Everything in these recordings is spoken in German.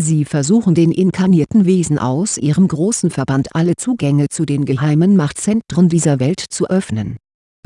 Sie versuchen den inkarnierten Wesen aus ihrem großen Verband alle Zugänge zu den geheimen Machtzentren dieser Welt zu öffnen.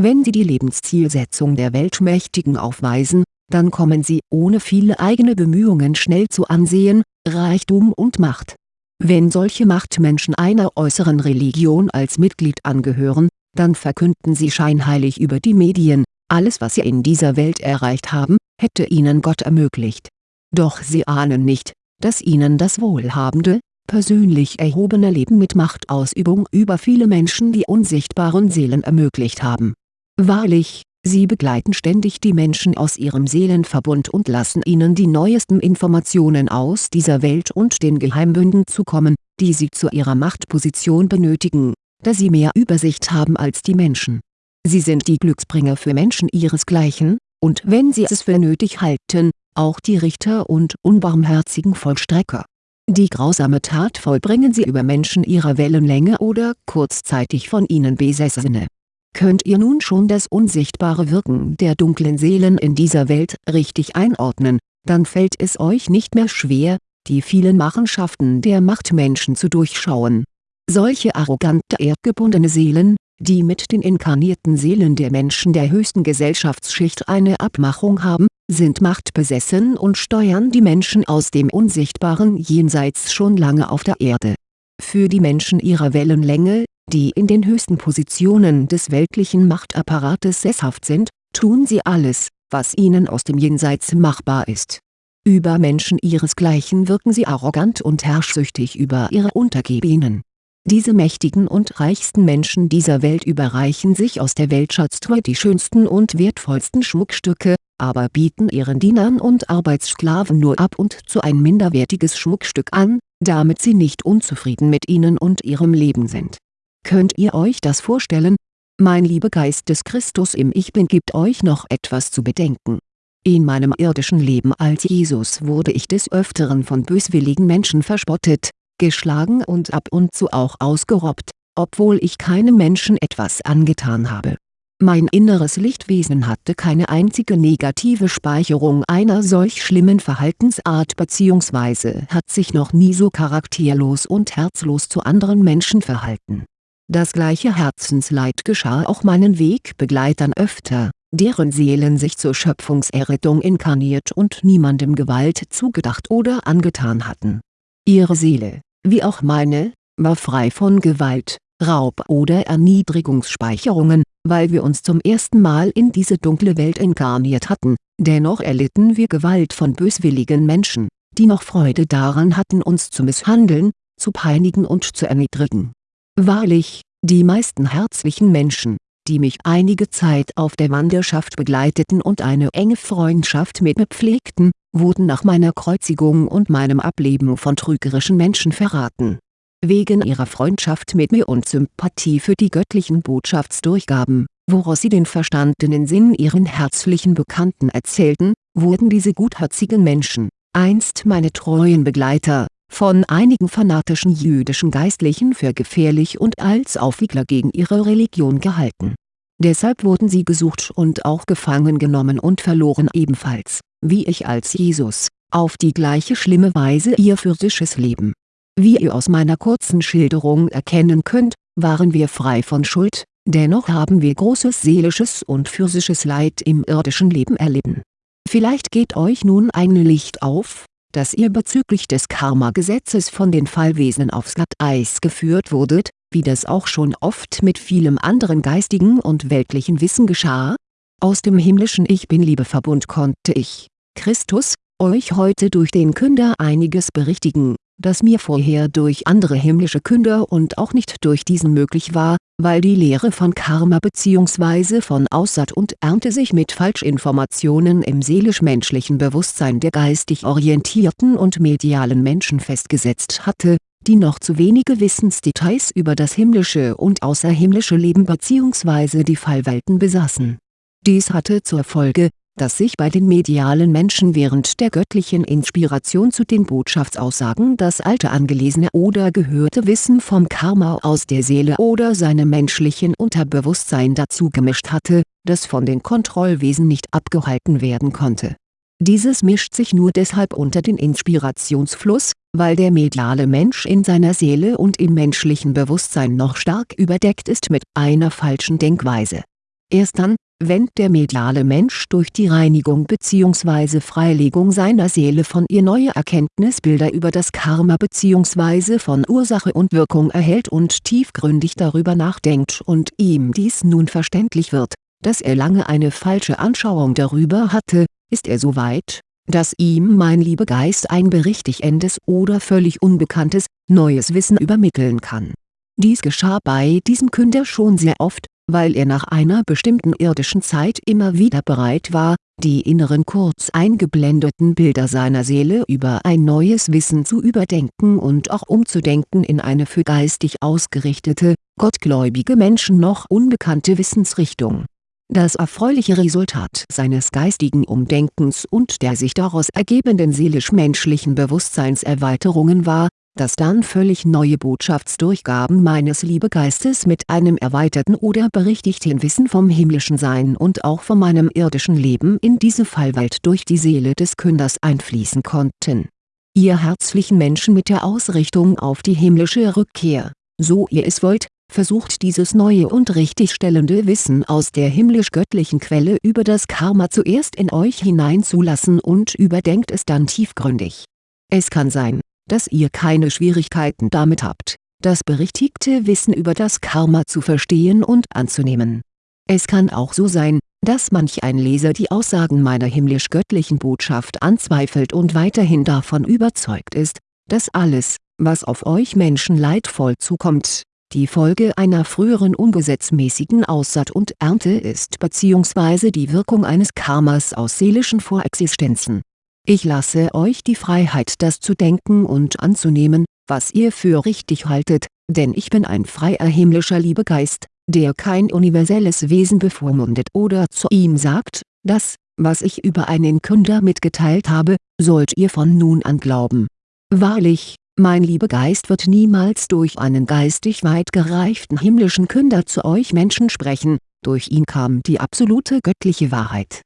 Wenn sie die Lebenszielsetzung der Weltmächtigen aufweisen, dann kommen sie ohne viele eigene Bemühungen schnell zu Ansehen, Reichtum und Macht. Wenn solche Machtmenschen einer äußeren Religion als Mitglied angehören, dann verkünden sie scheinheilig über die Medien, alles was sie in dieser Welt erreicht haben, hätte ihnen Gott ermöglicht. Doch sie ahnen nicht, dass ihnen das wohlhabende, persönlich erhobene Leben mit Machtausübung über viele Menschen die unsichtbaren Seelen ermöglicht haben. Wahrlich, sie begleiten ständig die Menschen aus ihrem Seelenverbund und lassen ihnen die neuesten Informationen aus dieser Welt und den Geheimbünden zukommen, die sie zu ihrer Machtposition benötigen, da sie mehr Übersicht haben als die Menschen. Sie sind die Glücksbringer für Menschen ihresgleichen, und wenn sie es für nötig halten, auch die Richter und unbarmherzigen Vollstrecker. Die grausame Tat vollbringen sie über Menschen ihrer Wellenlänge oder kurzzeitig von ihnen Besessene. Könnt ihr nun schon das unsichtbare Wirken der dunklen Seelen in dieser Welt richtig einordnen, dann fällt es euch nicht mehr schwer, die vielen Machenschaften der Machtmenschen zu durchschauen. Solche arrogante erdgebundene Seelen, die mit den inkarnierten Seelen der Menschen der höchsten Gesellschaftsschicht eine Abmachung haben, sind machtbesessen und steuern die Menschen aus dem unsichtbaren Jenseits schon lange auf der Erde. Für die Menschen ihrer Wellenlänge, die in den höchsten Positionen des weltlichen Machtapparates sesshaft sind, tun sie alles, was ihnen aus dem Jenseits machbar ist. Über Menschen ihresgleichen wirken sie arrogant und herrschsüchtig über ihre Untergebenen diese mächtigen und reichsten Menschen dieser Welt überreichen sich aus der Weltschatztruhe die schönsten und wertvollsten Schmuckstücke, aber bieten ihren Dienern und Arbeitssklaven nur ab und zu ein minderwertiges Schmuckstück an, damit sie nicht unzufrieden mit ihnen und ihrem Leben sind. Könnt ihr euch das vorstellen? Mein lieber Geist des Christus im Ich Bin gibt euch noch etwas zu bedenken. In meinem irdischen Leben als Jesus wurde ich des Öfteren von böswilligen Menschen verspottet, geschlagen und ab und zu auch ausgerobbt, obwohl ich keinem Menschen etwas angetan habe. Mein inneres Lichtwesen hatte keine einzige negative Speicherung einer solch schlimmen Verhaltensart bzw. hat sich noch nie so charakterlos und herzlos zu anderen Menschen verhalten. Das gleiche Herzensleid geschah auch meinen Wegbegleitern öfter, deren Seelen sich zur Schöpfungserrettung inkarniert und niemandem Gewalt zugedacht oder angetan hatten. Ihre Seele, wie auch meine, war frei von Gewalt, Raub oder Erniedrigungsspeicherungen, weil wir uns zum ersten Mal in diese dunkle Welt inkarniert hatten, dennoch erlitten wir Gewalt von böswilligen Menschen, die noch Freude daran hatten uns zu misshandeln, zu peinigen und zu erniedrigen. Wahrlich, die meisten herzlichen Menschen, die mich einige Zeit auf der Wanderschaft begleiteten und eine enge Freundschaft mit mir pflegten, wurden nach meiner Kreuzigung und meinem Ableben von trügerischen Menschen verraten. Wegen ihrer Freundschaft mit mir und Sympathie für die göttlichen Botschaftsdurchgaben, woraus sie den verstandenen Sinn ihren herzlichen Bekannten erzählten, wurden diese gutherzigen Menschen, einst meine treuen Begleiter, von einigen fanatischen jüdischen Geistlichen für gefährlich und als Aufwiegler gegen ihre Religion gehalten. Deshalb wurden sie gesucht und auch gefangen genommen und verloren ebenfalls, wie ich als Jesus, auf die gleiche schlimme Weise ihr physisches Leben. Wie ihr aus meiner kurzen Schilderung erkennen könnt, waren wir frei von Schuld, dennoch haben wir großes seelisches und physisches Leid im irdischen Leben erlitten. Vielleicht geht euch nun ein Licht auf, dass ihr bezüglich des Karma-Gesetzes von den Fallwesen aufs Glatteis geführt wurdet, wie das auch schon oft mit vielem anderen geistigen und weltlichen Wissen geschah? Aus dem himmlischen Ich Bin-Liebeverbund konnte ich, Christus, euch heute durch den Künder einiges berichtigen, das mir vorher durch andere himmlische Künder und auch nicht durch diesen möglich war, weil die Lehre von Karma bzw. von Aussaat und Ernte sich mit Falschinformationen im seelisch-menschlichen Bewusstsein der geistig orientierten und medialen Menschen festgesetzt hatte, die noch zu wenige Wissensdetails über das himmlische und außerhimmlische Leben bzw. die Fallwelten besaßen. Dies hatte zur Folge, dass sich bei den medialen Menschen während der göttlichen Inspiration zu den Botschaftsaussagen das alte angelesene oder gehörte Wissen vom Karma aus der Seele oder seinem menschlichen Unterbewusstsein dazugemischt hatte, das von den Kontrollwesen nicht abgehalten werden konnte. Dieses mischt sich nur deshalb unter den Inspirationsfluss, weil der mediale Mensch in seiner Seele und im menschlichen Bewusstsein noch stark überdeckt ist mit einer falschen Denkweise. Erst dann, wenn der mediale Mensch durch die Reinigung bzw. Freilegung seiner Seele von ihr neue Erkenntnisbilder über das Karma bzw. von Ursache und Wirkung erhält und tiefgründig darüber nachdenkt und ihm dies nun verständlich wird, dass er lange eine falsche Anschauung darüber hatte, ist er so weit, dass ihm mein Liebegeist ein berichtigendes oder völlig unbekanntes, neues Wissen übermitteln kann. Dies geschah bei diesem Künder schon sehr oft, weil er nach einer bestimmten irdischen Zeit immer wieder bereit war, die inneren kurz eingeblendeten Bilder seiner Seele über ein neues Wissen zu überdenken und auch umzudenken in eine für geistig ausgerichtete, gottgläubige Menschen noch unbekannte Wissensrichtung. Das erfreuliche Resultat seines geistigen Umdenkens und der sich daraus ergebenden seelisch-menschlichen Bewusstseinserweiterungen war, dass dann völlig neue Botschaftsdurchgaben meines Liebegeistes mit einem erweiterten oder berichtigten Wissen vom himmlischen Sein und auch von meinem irdischen Leben in diese Fallwelt durch die Seele des Künders einfließen konnten. Ihr herzlichen Menschen mit der Ausrichtung auf die himmlische Rückkehr, so ihr es wollt, versucht dieses neue und richtigstellende Wissen aus der himmlisch-göttlichen Quelle über das Karma zuerst in euch hineinzulassen und überdenkt es dann tiefgründig. Es kann sein dass ihr keine Schwierigkeiten damit habt, das berichtigte Wissen über das Karma zu verstehen und anzunehmen. Es kann auch so sein, dass manch ein Leser die Aussagen meiner himmlisch-göttlichen Botschaft anzweifelt und weiterhin davon überzeugt ist, dass alles, was auf euch Menschen leidvoll zukommt, die Folge einer früheren ungesetzmäßigen Aussaat und Ernte ist bzw. die Wirkung eines Karmas aus seelischen Vorexistenzen ich lasse euch die Freiheit das zu denken und anzunehmen, was ihr für richtig haltet, denn ich bin ein freier himmlischer Liebegeist, der kein universelles Wesen bevormundet oder zu ihm sagt, das, was ich über einen Künder mitgeteilt habe, sollt ihr von nun an glauben. Wahrlich, mein Liebegeist wird niemals durch einen geistig weit gereiften himmlischen Künder zu euch Menschen sprechen, durch ihn kam die absolute göttliche Wahrheit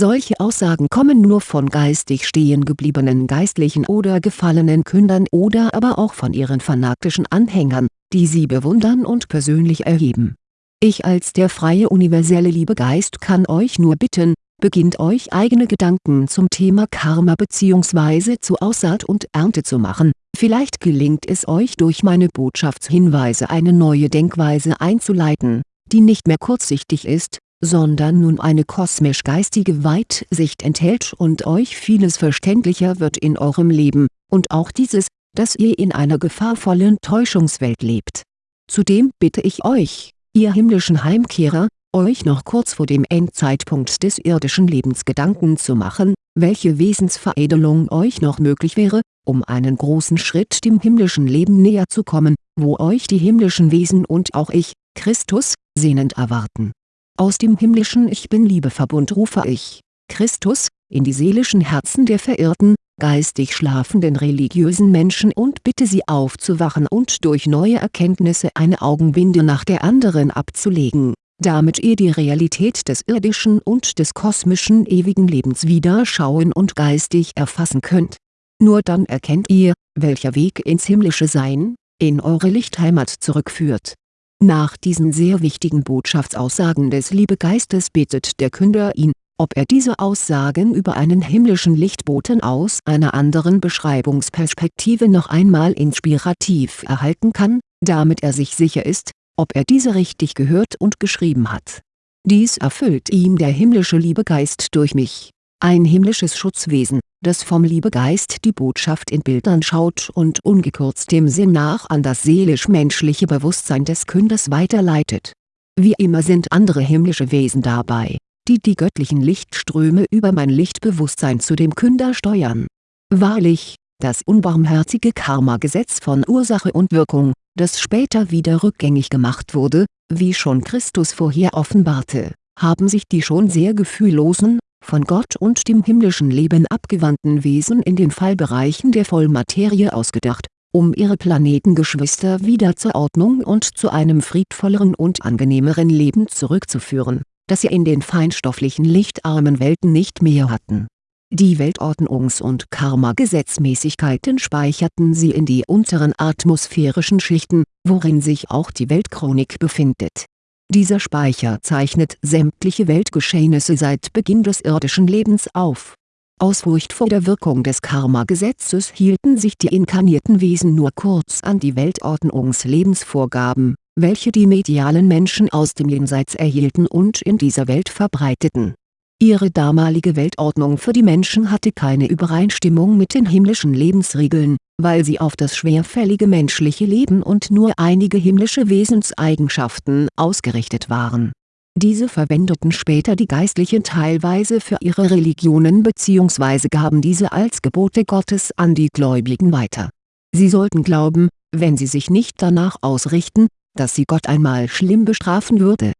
solche Aussagen kommen nur von geistig stehen gebliebenen Geistlichen oder gefallenen Kündern oder aber auch von ihren fanatischen Anhängern, die sie bewundern und persönlich erheben. Ich als der freie universelle Liebegeist kann euch nur bitten, beginnt euch eigene Gedanken zum Thema Karma bzw. zu Aussaat und Ernte zu machen, vielleicht gelingt es euch durch meine Botschaftshinweise eine neue Denkweise einzuleiten, die nicht mehr kurzsichtig ist, sondern nun eine kosmisch-geistige Weitsicht enthält und euch vieles verständlicher wird in eurem Leben, und auch dieses, dass ihr in einer gefahrvollen Täuschungswelt lebt. Zudem bitte ich euch, ihr himmlischen Heimkehrer, euch noch kurz vor dem Endzeitpunkt des irdischen Lebens Gedanken zu machen, welche Wesensveredelung euch noch möglich wäre, um einen großen Schritt dem himmlischen Leben näher zu kommen, wo euch die himmlischen Wesen und auch ich, Christus, sehnend erwarten aus dem himmlischen Ich Bin-Liebeverbund rufe ich, Christus, in die seelischen Herzen der verirrten, geistig schlafenden religiösen Menschen und bitte sie aufzuwachen und durch neue Erkenntnisse eine Augenbinde nach der anderen abzulegen, damit ihr die Realität des irdischen und des kosmischen ewigen Lebens wieder schauen und geistig erfassen könnt. Nur dann erkennt ihr, welcher Weg ins himmlische Sein, in eure Lichtheimat zurückführt nach diesen sehr wichtigen Botschaftsaussagen des Liebegeistes bittet der Künder ihn, ob er diese Aussagen über einen himmlischen Lichtboten aus einer anderen Beschreibungsperspektive noch einmal inspirativ erhalten kann, damit er sich sicher ist, ob er diese richtig gehört und geschrieben hat. Dies erfüllt ihm der himmlische Liebegeist durch mich, ein himmlisches Schutzwesen, das vom Liebegeist die Botschaft in Bildern schaut und ungekürzt dem Sinn nach an das seelisch-menschliche Bewusstsein des Künders weiterleitet. Wie immer sind andere himmlische Wesen dabei, die die göttlichen Lichtströme über mein Lichtbewusstsein zu dem Künder steuern. Wahrlich, das unbarmherzige Karma-Gesetz von Ursache und Wirkung, das später wieder rückgängig gemacht wurde, wie schon Christus vorher offenbarte, haben sich die schon sehr gefühllosen, von Gott und dem himmlischen Leben abgewandten Wesen in den Fallbereichen der Vollmaterie ausgedacht, um ihre Planetengeschwister wieder zur Ordnung und zu einem friedvolleren und angenehmeren Leben zurückzuführen, das sie in den feinstofflichen lichtarmen Welten nicht mehr hatten Die Weltordnungs- und Karma-Gesetzmäßigkeiten speicherten sie in die unteren atmosphärischen Schichten, worin sich auch die Weltchronik befindet. Dieser Speicher zeichnet sämtliche Weltgeschehnisse seit Beginn des irdischen Lebens auf. Aus Furcht vor der Wirkung des Karma-Gesetzes hielten sich die inkarnierten Wesen nur kurz an die Weltordnungs-Lebensvorgaben, welche die medialen Menschen aus dem Jenseits erhielten und in dieser Welt verbreiteten Ihre damalige Weltordnung für die Menschen hatte keine Übereinstimmung mit den himmlischen Lebensregeln, weil sie auf das schwerfällige menschliche Leben und nur einige himmlische Wesenseigenschaften ausgerichtet waren. Diese verwendeten später die Geistlichen teilweise für ihre Religionen bzw. gaben diese als Gebote Gottes an die Gläubigen weiter. Sie sollten glauben, wenn sie sich nicht danach ausrichten, dass sie Gott einmal schlimm bestrafen würde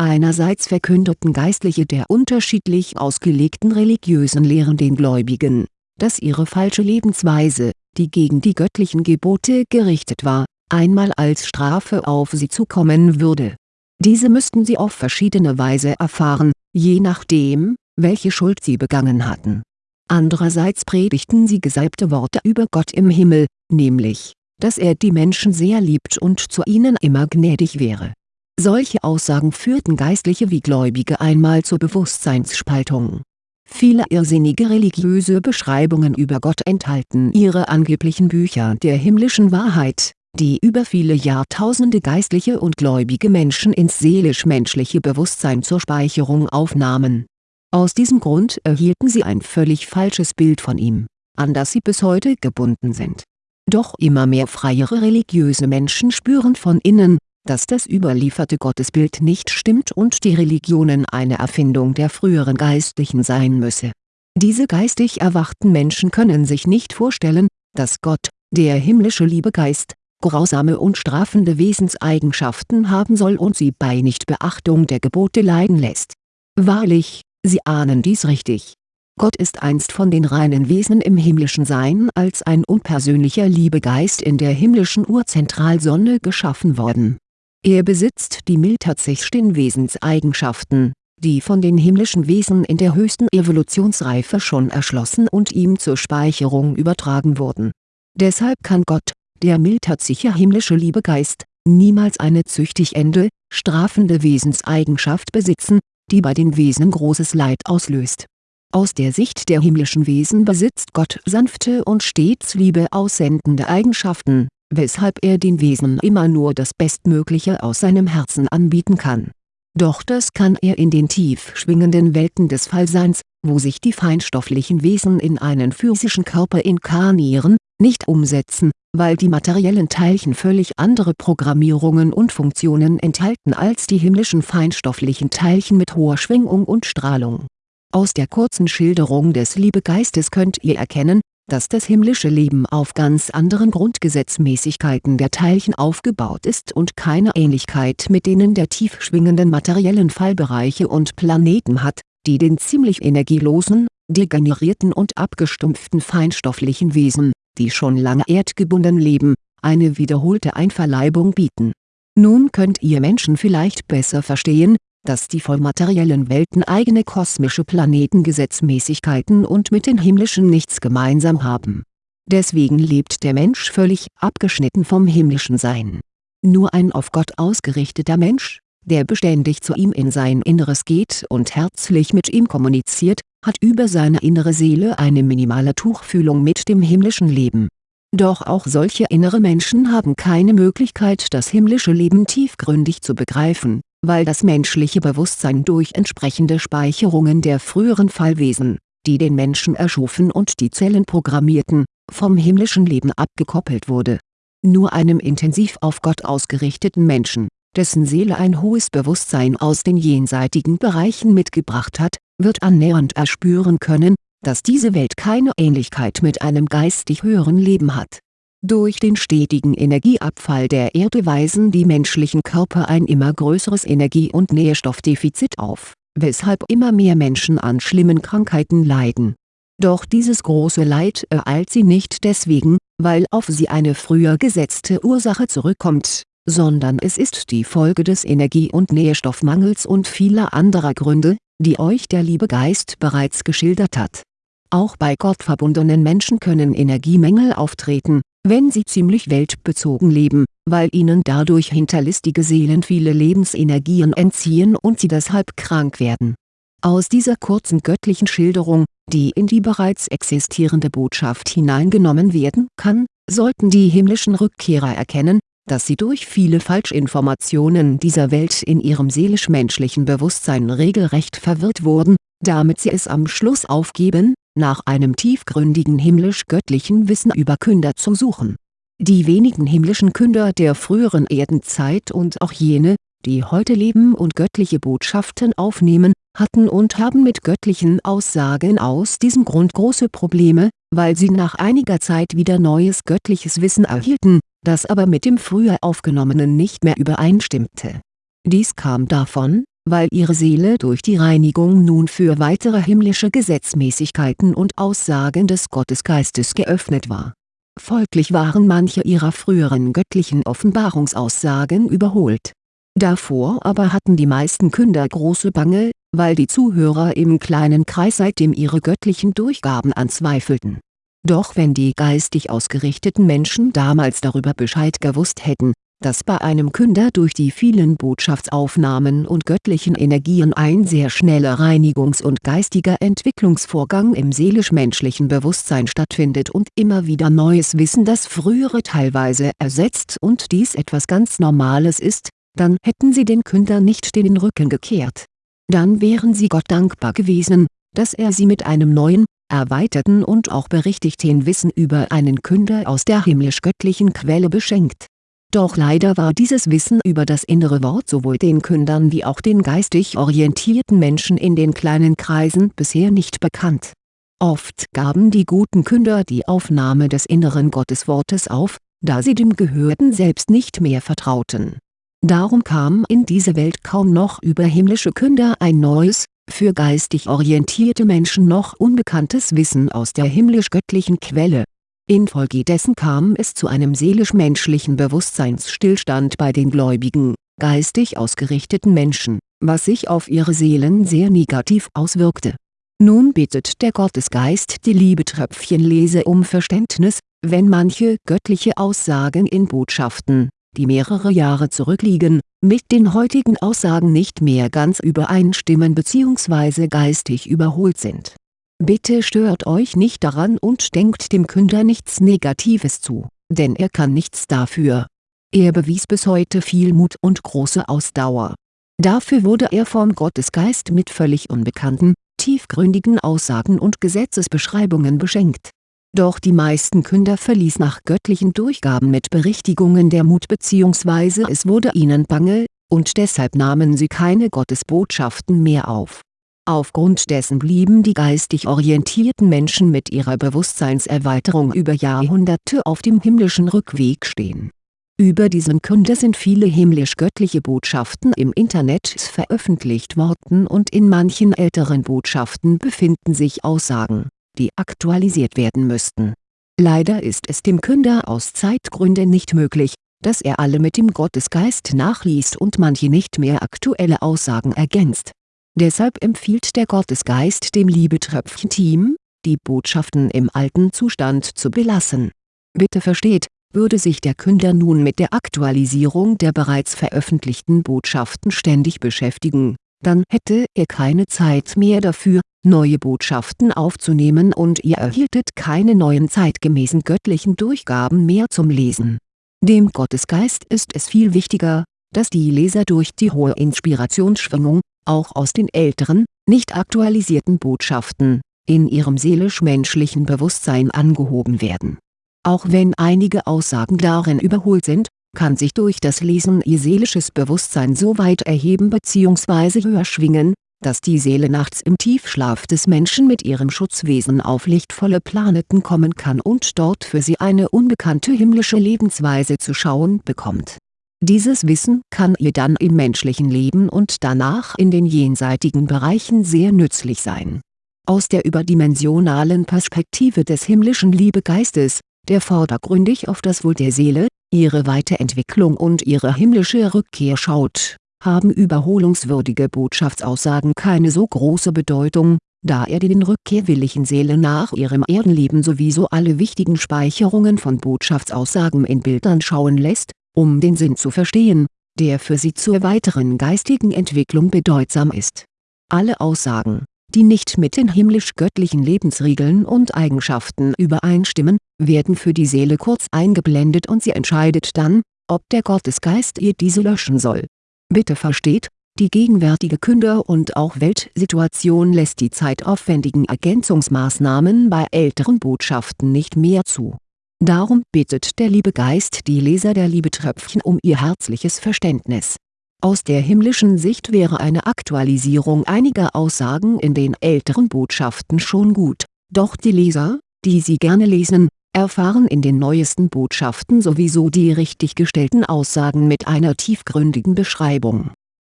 Einerseits verkündeten Geistliche der unterschiedlich ausgelegten religiösen Lehren den Gläubigen, dass ihre falsche Lebensweise, die gegen die göttlichen Gebote gerichtet war, einmal als Strafe auf sie zukommen würde. Diese müssten sie auf verschiedene Weise erfahren, je nachdem, welche Schuld sie begangen hatten. Andererseits predigten sie gesalbte Worte über Gott im Himmel, nämlich, dass er die Menschen sehr liebt und zu ihnen immer gnädig wäre solche Aussagen führten Geistliche wie Gläubige einmal zur Bewusstseinsspaltung. Viele irrsinnige religiöse Beschreibungen über Gott enthalten ihre angeblichen Bücher der himmlischen Wahrheit, die über viele Jahrtausende geistliche und gläubige Menschen ins seelisch-menschliche Bewusstsein zur Speicherung aufnahmen. Aus diesem Grund erhielten sie ein völlig falsches Bild von ihm, an das sie bis heute gebunden sind. Doch immer mehr freiere religiöse Menschen spüren von innen, dass das überlieferte Gottesbild nicht stimmt und die Religionen eine Erfindung der früheren Geistlichen sein müsse. Diese geistig erwachten Menschen können sich nicht vorstellen, dass Gott, der himmlische Liebegeist, grausame und strafende Wesenseigenschaften haben soll und sie bei Nichtbeachtung der Gebote leiden lässt. Wahrlich, sie ahnen dies richtig. Gott ist einst von den reinen Wesen im himmlischen Sein als ein unpersönlicher Liebegeist in der himmlischen Urzentralsonne geschaffen worden er besitzt die mildtatsächsten Wesenseigenschaften, die von den himmlischen Wesen in der höchsten Evolutionsreife schon erschlossen und ihm zur Speicherung übertragen wurden. Deshalb kann Gott, der mildtatsicher himmlische Liebegeist, niemals eine züchtig ende, strafende Wesenseigenschaft besitzen, die bei den Wesen großes Leid auslöst. Aus der Sicht der himmlischen Wesen besitzt Gott sanfte und stets Liebe aussendende Eigenschaften weshalb er den Wesen immer nur das Bestmögliche aus seinem Herzen anbieten kann. Doch das kann er in den tief schwingenden Welten des Fallseins, wo sich die feinstofflichen Wesen in einen physischen Körper inkarnieren, nicht umsetzen, weil die materiellen Teilchen völlig andere Programmierungen und Funktionen enthalten als die himmlischen feinstofflichen Teilchen mit hoher Schwingung und Strahlung. Aus der kurzen Schilderung des Liebegeistes könnt ihr erkennen, dass das himmlische Leben auf ganz anderen Grundgesetzmäßigkeiten der Teilchen aufgebaut ist und keine Ähnlichkeit mit denen der tief schwingenden materiellen Fallbereiche und Planeten hat, die den ziemlich energielosen, degenerierten und abgestumpften feinstofflichen Wesen, die schon lange erdgebunden leben, eine wiederholte Einverleibung bieten. Nun könnt ihr Menschen vielleicht besser verstehen, dass die vollmateriellen Welten eigene kosmische Planetengesetzmäßigkeiten und mit den himmlischen nichts gemeinsam haben. Deswegen lebt der Mensch völlig abgeschnitten vom himmlischen Sein. Nur ein auf Gott ausgerichteter Mensch, der beständig zu ihm in sein Inneres geht und herzlich mit ihm kommuniziert, hat über seine innere Seele eine minimale Tuchfühlung mit dem himmlischen Leben. Doch auch solche innere Menschen haben keine Möglichkeit das himmlische Leben tiefgründig zu begreifen weil das menschliche Bewusstsein durch entsprechende Speicherungen der früheren Fallwesen, die den Menschen erschufen und die Zellen programmierten, vom himmlischen Leben abgekoppelt wurde. Nur einem intensiv auf Gott ausgerichteten Menschen, dessen Seele ein hohes Bewusstsein aus den jenseitigen Bereichen mitgebracht hat, wird annähernd erspüren können, dass diese Welt keine Ähnlichkeit mit einem geistig höheren Leben hat durch den stetigen Energieabfall der Erde weisen die menschlichen Körper ein immer größeres Energie- und Nährstoffdefizit auf, weshalb immer mehr Menschen an schlimmen Krankheiten leiden. Doch dieses große Leid ereilt sie nicht deswegen, weil auf sie eine früher gesetzte Ursache zurückkommt, sondern es ist die Folge des Energie- und Nährstoffmangels und vieler anderer Gründe, die euch der liebe Geist bereits geschildert hat Auch bei gottverbundenen Menschen können Energiemängel auftreten, wenn sie ziemlich weltbezogen leben, weil ihnen dadurch hinterlistige Seelen viele Lebensenergien entziehen und sie deshalb krank werden. Aus dieser kurzen göttlichen Schilderung, die in die bereits existierende Botschaft hineingenommen werden kann, sollten die himmlischen Rückkehrer erkennen, dass sie durch viele Falschinformationen dieser Welt in ihrem seelisch-menschlichen Bewusstsein regelrecht verwirrt wurden, damit sie es am Schluss aufgeben, nach einem tiefgründigen himmlisch-göttlichen Wissen über Künder zu suchen. Die wenigen himmlischen Künder der früheren Erdenzeit und auch jene, die heute leben und göttliche Botschaften aufnehmen, hatten und haben mit göttlichen Aussagen aus diesem Grund große Probleme, weil sie nach einiger Zeit wieder neues göttliches Wissen erhielten, das aber mit dem früher aufgenommenen nicht mehr übereinstimmte. Dies kam davon, weil ihre Seele durch die Reinigung nun für weitere himmlische Gesetzmäßigkeiten und Aussagen des Gottesgeistes geöffnet war. Folglich waren manche ihrer früheren göttlichen Offenbarungsaussagen überholt. Davor aber hatten die meisten Künder große Bange, weil die Zuhörer im kleinen Kreis seitdem ihre göttlichen Durchgaben anzweifelten. Doch wenn die geistig ausgerichteten Menschen damals darüber Bescheid gewusst hätten, dass bei einem Künder durch die vielen Botschaftsaufnahmen und göttlichen Energien ein sehr schneller Reinigungs- und geistiger Entwicklungsvorgang im seelisch-menschlichen Bewusstsein stattfindet und immer wieder neues Wissen das frühere teilweise ersetzt und dies etwas ganz Normales ist, dann hätten sie den Künder nicht den Rücken gekehrt. Dann wären sie Gott dankbar gewesen, dass er sie mit einem neuen, erweiterten und auch berichtigten Wissen über einen Künder aus der himmlisch-göttlichen Quelle beschenkt doch leider war dieses Wissen über das innere Wort sowohl den Kündern wie auch den geistig orientierten Menschen in den kleinen Kreisen bisher nicht bekannt. Oft gaben die guten Künder die Aufnahme des inneren Gotteswortes auf, da sie dem Gehörten selbst nicht mehr vertrauten. Darum kam in diese Welt kaum noch über himmlische Künder ein neues, für geistig orientierte Menschen noch unbekanntes Wissen aus der himmlisch-göttlichen Quelle Infolgedessen kam es zu einem seelisch-menschlichen Bewusstseinsstillstand bei den gläubigen, geistig ausgerichteten Menschen, was sich auf ihre Seelen sehr negativ auswirkte. Nun bittet der Gottesgeist die Liebetröpfchenlese um Verständnis, wenn manche göttliche Aussagen in Botschaften, die mehrere Jahre zurückliegen, mit den heutigen Aussagen nicht mehr ganz übereinstimmen bzw. geistig überholt sind Bitte stört euch nicht daran und denkt dem Künder nichts Negatives zu, denn er kann nichts dafür. Er bewies bis heute viel Mut und große Ausdauer. Dafür wurde er vom Gottesgeist mit völlig unbekannten, tiefgründigen Aussagen und Gesetzesbeschreibungen beschenkt. Doch die meisten Künder verließ nach göttlichen Durchgaben mit Berichtigungen der Mut bzw. es wurde ihnen bange, und deshalb nahmen sie keine Gottesbotschaften mehr auf Aufgrund dessen blieben die geistig orientierten Menschen mit ihrer Bewusstseinserweiterung über Jahrhunderte auf dem himmlischen Rückweg stehen. Über diesen Kunde sind viele himmlisch-göttliche Botschaften im Internet veröffentlicht worden und in manchen älteren Botschaften befinden sich Aussagen, die aktualisiert werden müssten. Leider ist es dem Künder aus Zeitgründen nicht möglich, dass er alle mit dem Gottesgeist nachliest und manche nicht mehr aktuelle Aussagen ergänzt Deshalb empfiehlt der Gottesgeist dem Liebetröpfchen-Team, die Botschaften im alten Zustand zu belassen. Bitte versteht, würde sich der Künder nun mit der Aktualisierung der bereits veröffentlichten Botschaften ständig beschäftigen, dann hätte er keine Zeit mehr dafür, neue Botschaften aufzunehmen und ihr erhieltet keine neuen zeitgemäßen göttlichen Durchgaben mehr zum Lesen. Dem Gottesgeist ist es viel wichtiger, dass die Leser durch die hohe Inspirationsschwingung, auch aus den älteren, nicht aktualisierten Botschaften, in ihrem seelisch-menschlichen Bewusstsein angehoben werden. Auch wenn einige Aussagen darin überholt sind, kann sich durch das Lesen ihr seelisches Bewusstsein so weit erheben bzw. höher schwingen, dass die Seele nachts im Tiefschlaf des Menschen mit ihrem Schutzwesen auf lichtvolle Planeten kommen kann und dort für sie eine unbekannte himmlische Lebensweise zu schauen bekommt dieses Wissen kann ihr dann im menschlichen Leben und danach in den jenseitigen Bereichen sehr nützlich sein. Aus der überdimensionalen Perspektive des himmlischen Liebegeistes, der vordergründig auf das Wohl der Seele, ihre Weiterentwicklung und ihre himmlische Rückkehr schaut, haben überholungswürdige Botschaftsaussagen keine so große Bedeutung, da er den rückkehrwilligen Seelen nach ihrem Erdenleben sowieso alle wichtigen Speicherungen von Botschaftsaussagen in Bildern schauen lässt, um den Sinn zu verstehen, der für sie zur weiteren geistigen Entwicklung bedeutsam ist. Alle Aussagen, die nicht mit den himmlisch-göttlichen Lebensregeln und Eigenschaften übereinstimmen, werden für die Seele kurz eingeblendet und sie entscheidet dann, ob der Gottesgeist ihr diese löschen soll. Bitte versteht, die gegenwärtige Künder- und auch Weltsituation lässt die zeitaufwendigen Ergänzungsmaßnahmen bei älteren Botschaften nicht mehr zu. Darum bittet der liebe Geist die Leser der Liebetröpfchen um ihr herzliches Verständnis. Aus der himmlischen Sicht wäre eine Aktualisierung einiger Aussagen in den älteren Botschaften schon gut, doch die Leser, die sie gerne lesen, erfahren in den neuesten Botschaften sowieso die richtig gestellten Aussagen mit einer tiefgründigen Beschreibung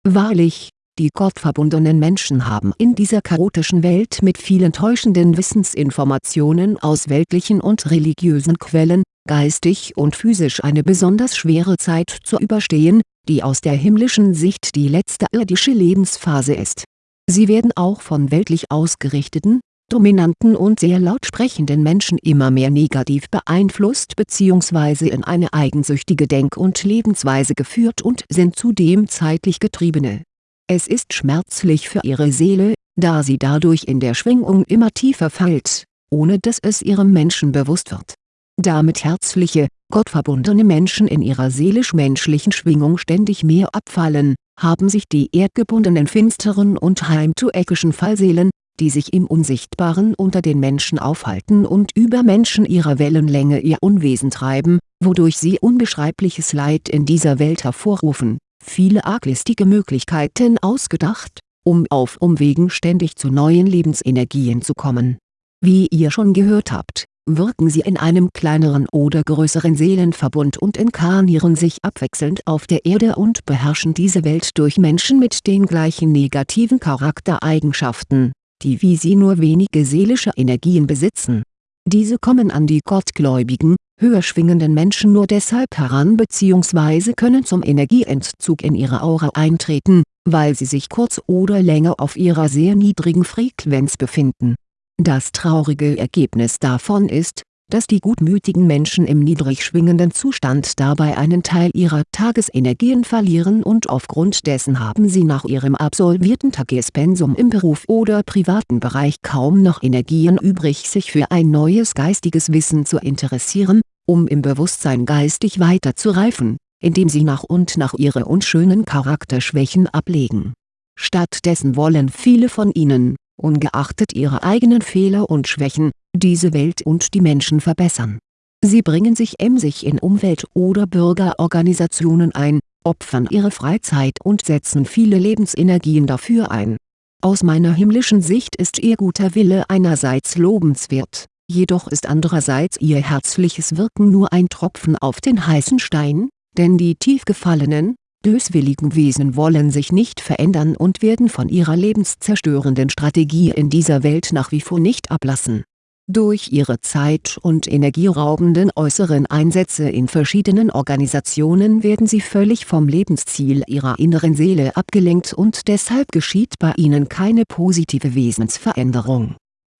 Wahrlich, die gottverbundenen Menschen haben in dieser chaotischen Welt mit vielen täuschenden Wissensinformationen aus weltlichen und religiösen Quellen, geistig und physisch eine besonders schwere Zeit zu überstehen, die aus der himmlischen Sicht die letzte irdische Lebensphase ist. Sie werden auch von weltlich ausgerichteten, dominanten und sehr laut sprechenden Menschen immer mehr negativ beeinflusst bzw. in eine eigensüchtige Denk- und Lebensweise geführt und sind zudem zeitlich Getriebene. Es ist schmerzlich für ihre Seele, da sie dadurch in der Schwingung immer tiefer fällt, ohne dass es ihrem Menschen bewusst wird. Damit herzliche, gottverbundene Menschen in ihrer seelisch-menschlichen Schwingung ständig mehr abfallen, haben sich die erdgebundenen finsteren und heimtueckischen Fallseelen, die sich im Unsichtbaren unter den Menschen aufhalten und über Menschen ihrer Wellenlänge ihr Unwesen treiben, wodurch sie unbeschreibliches Leid in dieser Welt hervorrufen, viele arglistige Möglichkeiten ausgedacht, um auf Umwegen ständig zu neuen Lebensenergien zu kommen. Wie ihr schon gehört habt, wirken sie in einem kleineren oder größeren Seelenverbund und inkarnieren sich abwechselnd auf der Erde und beherrschen diese Welt durch Menschen mit den gleichen negativen Charaktereigenschaften die wie sie nur wenige seelische Energien besitzen. Diese kommen an die gottgläubigen, höher schwingenden Menschen nur deshalb heran bzw. können zum Energieentzug in ihre Aura eintreten, weil sie sich kurz oder länger auf ihrer sehr niedrigen Frequenz befinden. Das traurige Ergebnis davon ist, dass die gutmütigen Menschen im niedrig schwingenden Zustand dabei einen Teil ihrer Tagesenergien verlieren und aufgrund dessen haben sie nach ihrem absolvierten Tagespensum im Beruf oder privaten Bereich kaum noch Energien übrig sich für ein neues geistiges Wissen zu interessieren, um im Bewusstsein geistig weiter zu reifen, indem sie nach und nach ihre unschönen Charakterschwächen ablegen. Stattdessen wollen viele von ihnen, ungeachtet ihrer eigenen Fehler und Schwächen, diese Welt und die Menschen verbessern. Sie bringen sich emsig in Umwelt- oder Bürgerorganisationen ein, opfern ihre Freizeit und setzen viele Lebensenergien dafür ein. Aus meiner himmlischen Sicht ist ihr guter Wille einerseits lobenswert, jedoch ist andererseits ihr herzliches Wirken nur ein Tropfen auf den heißen Stein, denn die tief gefallenen, böswilligen Wesen wollen sich nicht verändern und werden von ihrer lebenszerstörenden Strategie in dieser Welt nach wie vor nicht ablassen durch ihre zeit- und energieraubenden äußeren Einsätze in verschiedenen Organisationen werden sie völlig vom Lebensziel ihrer inneren Seele abgelenkt und deshalb geschieht bei ihnen keine positive Wesensveränderung.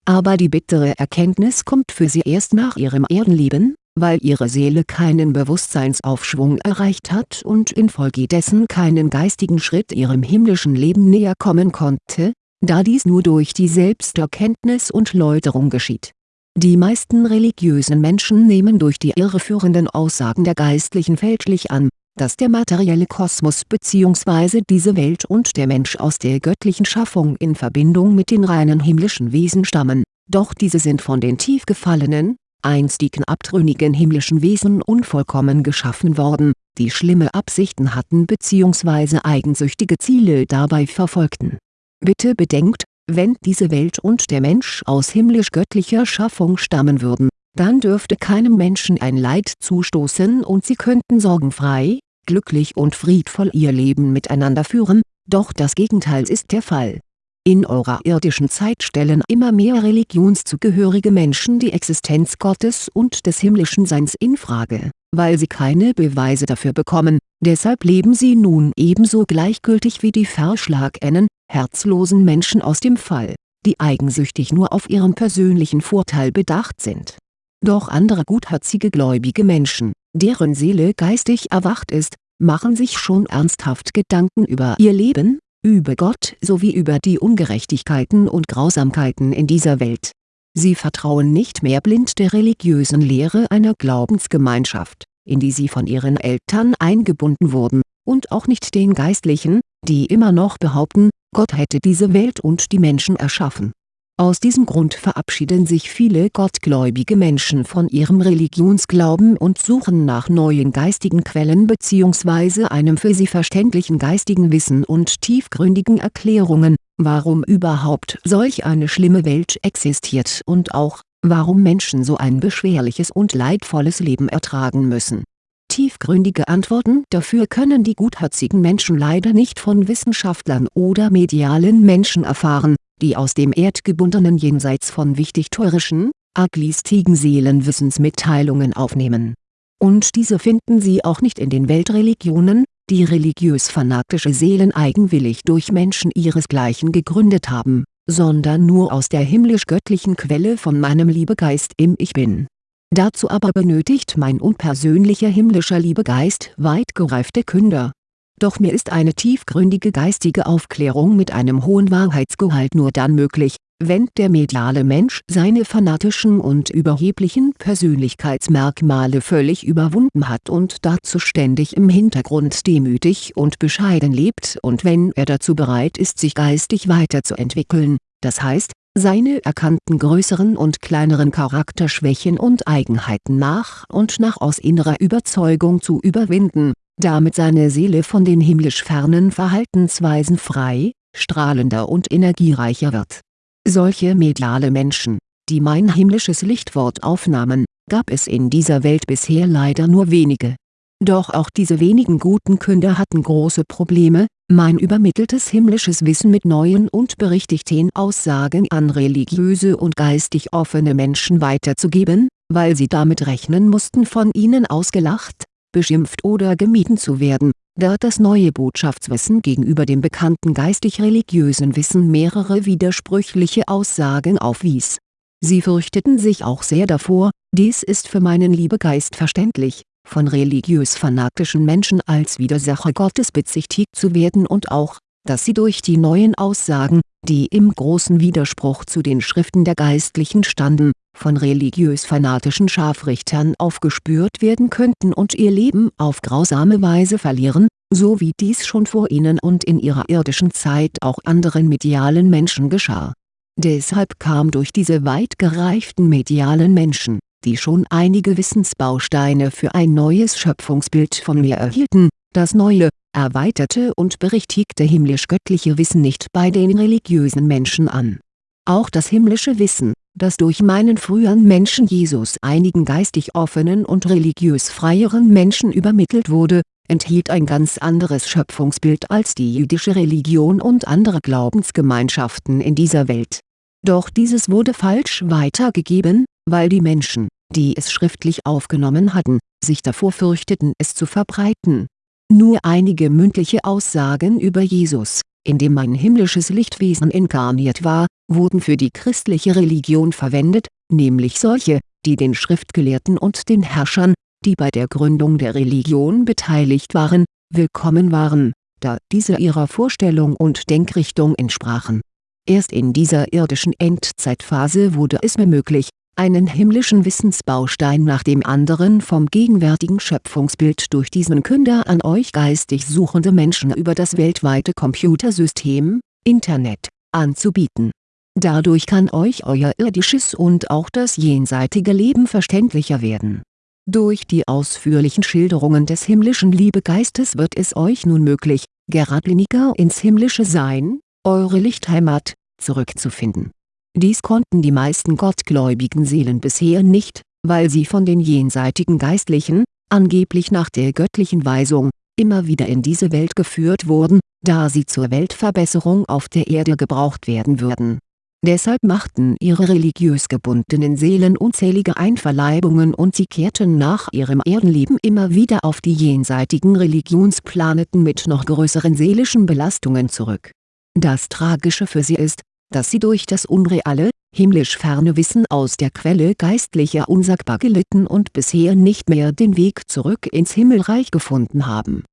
Aber die bittere Erkenntnis kommt für sie erst nach ihrem Erdenleben, weil ihre Seele keinen Bewusstseinsaufschwung erreicht hat und infolgedessen keinen geistigen Schritt ihrem himmlischen Leben näher kommen konnte, da dies nur durch die Selbsterkenntnis und Läuterung geschieht. Die meisten religiösen Menschen nehmen durch die irreführenden Aussagen der Geistlichen fälschlich an, dass der materielle Kosmos bzw. diese Welt und der Mensch aus der göttlichen Schaffung in Verbindung mit den reinen himmlischen Wesen stammen, doch diese sind von den tief gefallenen, einstigen abtrünnigen himmlischen Wesen unvollkommen geschaffen worden, die schlimme Absichten hatten bzw. eigensüchtige Ziele dabei verfolgten. Bitte bedenkt, wenn diese Welt und der Mensch aus himmlisch-göttlicher Schaffung stammen würden, dann dürfte keinem Menschen ein Leid zustoßen und sie könnten sorgenfrei, glücklich und friedvoll ihr Leben miteinander führen, doch das Gegenteil ist der Fall. In eurer irdischen Zeit stellen immer mehr religionszugehörige Menschen die Existenz Gottes und des himmlischen Seins in Frage, weil sie keine Beweise dafür bekommen, deshalb leben sie nun ebenso gleichgültig wie die verschlagenen, herzlosen Menschen aus dem Fall die eigensüchtig nur auf ihren persönlichen Vorteil bedacht sind. Doch andere gutherzige gläubige Menschen, deren Seele geistig erwacht ist, machen sich schon ernsthaft Gedanken über ihr Leben, über Gott sowie über die Ungerechtigkeiten und Grausamkeiten in dieser Welt. Sie vertrauen nicht mehr blind der religiösen Lehre einer Glaubensgemeinschaft, in die sie von ihren Eltern eingebunden wurden, und auch nicht den Geistlichen, die immer noch behaupten, Gott hätte diese Welt und die Menschen erschaffen aus diesem Grund verabschieden sich viele gottgläubige Menschen von ihrem Religionsglauben und suchen nach neuen geistigen Quellen bzw. einem für sie verständlichen geistigen Wissen und tiefgründigen Erklärungen, warum überhaupt solch eine schlimme Welt existiert und auch, warum Menschen so ein beschwerliches und leidvolles Leben ertragen müssen. Tiefgründige Antworten dafür können die gutherzigen Menschen leider nicht von Wissenschaftlern oder medialen Menschen erfahren die aus dem erdgebundenen Jenseits von wichtigtuerischen, arglistigen Seelenwissensmitteilungen aufnehmen. Und diese finden Sie auch nicht in den Weltreligionen, die religiös-fanatische Seelen eigenwillig durch Menschen ihresgleichen gegründet haben, sondern nur aus der himmlisch-göttlichen Quelle von meinem Liebegeist im Ich Bin. Dazu aber benötigt mein unpersönlicher himmlischer Liebegeist weit gereifte Künder doch mir ist eine tiefgründige geistige Aufklärung mit einem hohen Wahrheitsgehalt nur dann möglich, wenn der mediale Mensch seine fanatischen und überheblichen Persönlichkeitsmerkmale völlig überwunden hat und dazu ständig im Hintergrund demütig und bescheiden lebt und wenn er dazu bereit ist sich geistig weiterzuentwickeln, das heißt, seine erkannten größeren und kleineren Charakterschwächen und Eigenheiten nach und nach aus innerer Überzeugung zu überwinden damit seine Seele von den himmlisch fernen Verhaltensweisen frei, strahlender und energiereicher wird. Solche mediale Menschen, die mein himmlisches Lichtwort aufnahmen, gab es in dieser Welt bisher leider nur wenige. Doch auch diese wenigen guten Künder hatten große Probleme, mein übermitteltes himmlisches Wissen mit neuen und berichtigten Aussagen an religiöse und geistig offene Menschen weiterzugeben, weil sie damit rechnen mussten von ihnen ausgelacht, beschimpft oder gemieden zu werden, da das neue Botschaftswissen gegenüber dem bekannten geistig-religiösen Wissen mehrere widersprüchliche Aussagen aufwies. Sie fürchteten sich auch sehr davor, dies ist für meinen Liebegeist verständlich, von religiös-fanatischen Menschen als Widersacher Gottes bezichtigt zu werden und auch, dass sie durch die neuen Aussagen, die im großen Widerspruch zu den Schriften der Geistlichen standen, von religiös-fanatischen Scharfrichtern aufgespürt werden könnten und ihr Leben auf grausame Weise verlieren, so wie dies schon vor ihnen und in ihrer irdischen Zeit auch anderen medialen Menschen geschah. Deshalb kam durch diese weit gereiften medialen Menschen, die schon einige Wissensbausteine für ein neues Schöpfungsbild von mir erhielten, das neue, erweiterte und berichtigte himmlisch-göttliche Wissen nicht bei den religiösen Menschen an. Auch das himmlische Wissen, das durch meinen früheren Menschen Jesus einigen geistig offenen und religiös freieren Menschen übermittelt wurde, enthielt ein ganz anderes Schöpfungsbild als die jüdische Religion und andere Glaubensgemeinschaften in dieser Welt. Doch dieses wurde falsch weitergegeben, weil die Menschen, die es schriftlich aufgenommen hatten, sich davor fürchteten es zu verbreiten nur einige mündliche Aussagen über Jesus, in dem mein himmlisches Lichtwesen inkarniert war, wurden für die christliche Religion verwendet, nämlich solche, die den Schriftgelehrten und den Herrschern, die bei der Gründung der Religion beteiligt waren, willkommen waren, da diese ihrer Vorstellung und Denkrichtung entsprachen. Erst in dieser irdischen Endzeitphase wurde es mir möglich, einen himmlischen Wissensbaustein nach dem anderen vom gegenwärtigen Schöpfungsbild durch diesen Künder an euch geistig suchende Menschen über das weltweite Computersystem, Internet, anzubieten. Dadurch kann euch euer irdisches und auch das jenseitige Leben verständlicher werden. Durch die ausführlichen Schilderungen des himmlischen Liebegeistes wird es euch nun möglich, geradliniger ins himmlische Sein, eure Lichtheimat, zurückzufinden dies konnten die meisten gottgläubigen Seelen bisher nicht, weil sie von den jenseitigen Geistlichen, angeblich nach der göttlichen Weisung, immer wieder in diese Welt geführt wurden, da sie zur Weltverbesserung auf der Erde gebraucht werden würden. Deshalb machten ihre religiös gebundenen Seelen unzählige Einverleibungen und sie kehrten nach ihrem Erdenleben immer wieder auf die jenseitigen Religionsplaneten mit noch größeren seelischen Belastungen zurück. Das Tragische für sie ist, dass sie durch das unreale, himmlisch ferne Wissen aus der Quelle geistlicher unsagbar gelitten und bisher nicht mehr den Weg zurück ins Himmelreich gefunden haben.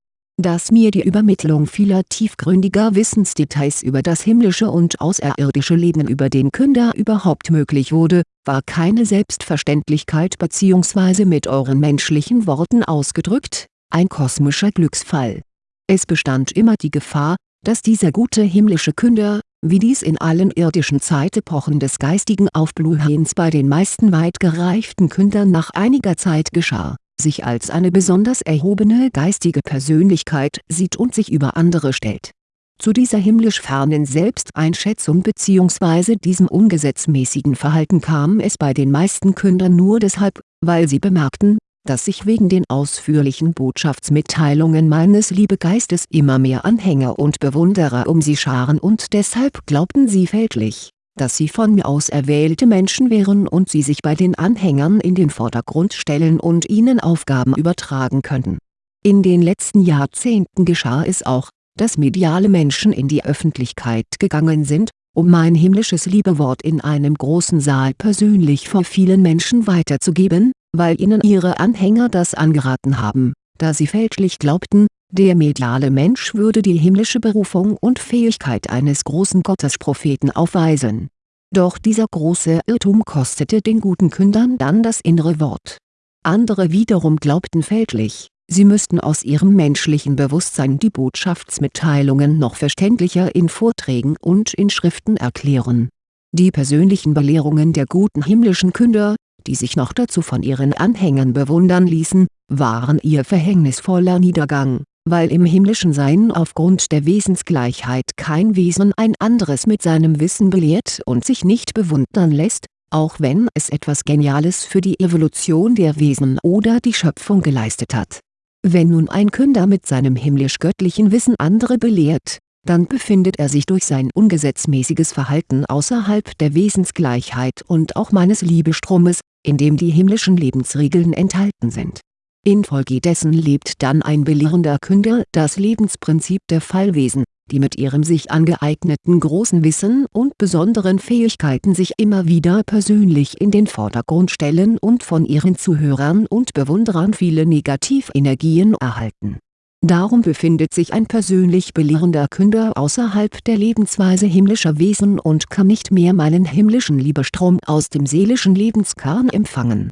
Dass mir die Übermittlung vieler tiefgründiger Wissensdetails über das himmlische und außerirdische Leben über den Künder überhaupt möglich wurde, war keine Selbstverständlichkeit bzw. mit euren menschlichen Worten ausgedrückt, ein kosmischer Glücksfall. Es bestand immer die Gefahr, dass dieser gute himmlische Künder, wie dies in allen irdischen Zeitepochen des geistigen Aufbluhens bei den meisten weit gereiften Kündern nach einiger Zeit geschah, sich als eine besonders erhobene geistige Persönlichkeit sieht und sich über andere stellt. Zu dieser himmlisch fernen Selbsteinschätzung bzw. diesem ungesetzmäßigen Verhalten kam es bei den meisten Kündern nur deshalb, weil sie bemerkten, dass sich wegen den ausführlichen Botschaftsmitteilungen meines Liebegeistes immer mehr Anhänger und Bewunderer um sie scharen und deshalb glaubten sie fälschlich, dass sie von mir auserwählte Menschen wären und sie sich bei den Anhängern in den Vordergrund stellen und ihnen Aufgaben übertragen könnten. In den letzten Jahrzehnten geschah es auch, dass mediale Menschen in die Öffentlichkeit gegangen sind, um mein himmlisches Liebewort in einem großen Saal persönlich vor vielen Menschen weiterzugeben, weil ihnen ihre Anhänger das angeraten haben, da sie fälschlich glaubten, der mediale Mensch würde die himmlische Berufung und Fähigkeit eines großen Gottespropheten aufweisen. Doch dieser große Irrtum kostete den guten Kündern dann das innere Wort. Andere wiederum glaubten fälschlich, sie müssten aus ihrem menschlichen Bewusstsein die Botschaftsmitteilungen noch verständlicher in Vorträgen und in Schriften erklären. Die persönlichen Belehrungen der guten himmlischen Künder, die sich noch dazu von ihren Anhängern bewundern ließen, waren ihr verhängnisvoller Niedergang, weil im himmlischen Sein aufgrund der Wesensgleichheit kein Wesen ein anderes mit seinem Wissen belehrt und sich nicht bewundern lässt, auch wenn es etwas Geniales für die Evolution der Wesen oder die Schöpfung geleistet hat. Wenn nun ein Künder mit seinem himmlisch-göttlichen Wissen andere belehrt, dann befindet er sich durch sein ungesetzmäßiges Verhalten außerhalb der Wesensgleichheit und auch meines Liebestromes, in dem die himmlischen Lebensregeln enthalten sind. Infolgedessen lebt dann ein belehrender Künder das Lebensprinzip der Fallwesen, die mit ihrem sich angeeigneten großen Wissen und besonderen Fähigkeiten sich immer wieder persönlich in den Vordergrund stellen und von ihren Zuhörern und Bewunderern viele Negativenergien erhalten Darum befindet sich ein persönlich belehrender Künder außerhalb der Lebensweise himmlischer Wesen und kann nicht mehr meinen himmlischen Liebestrom aus dem seelischen Lebenskern empfangen.